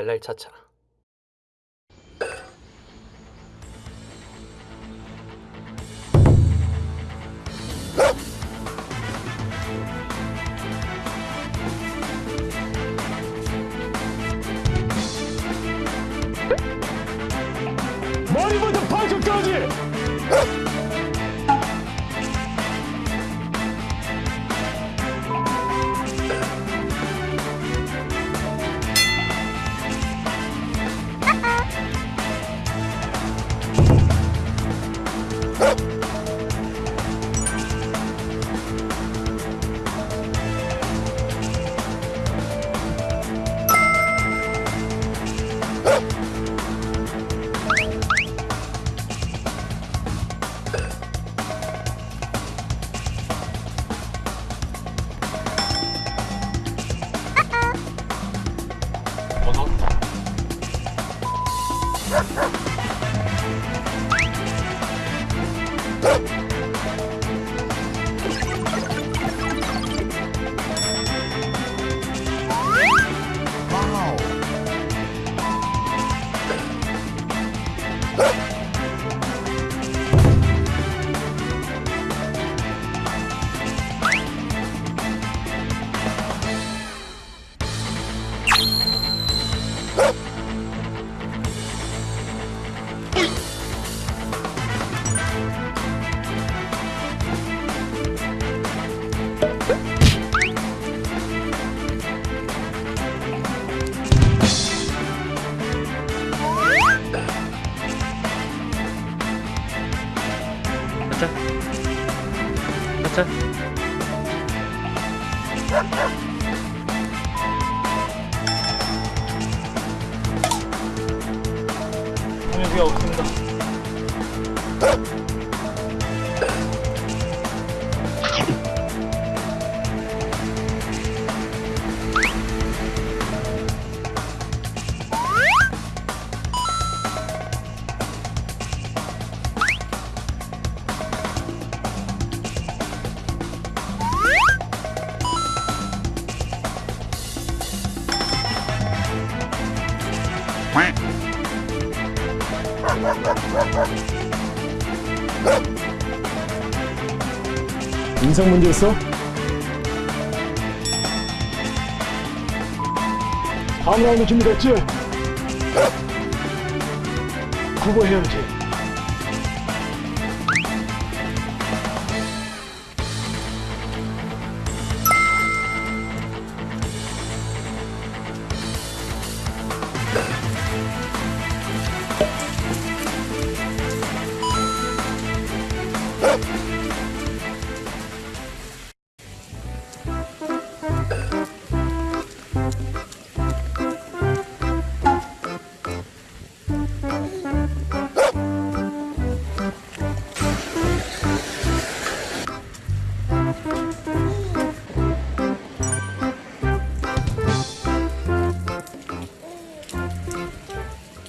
LR 차차 머리부터 발끝까지 了。 차차 차차 여기가 없습니다 인성 문제였어? 다음 라운드 준비됐지? 그거 해야지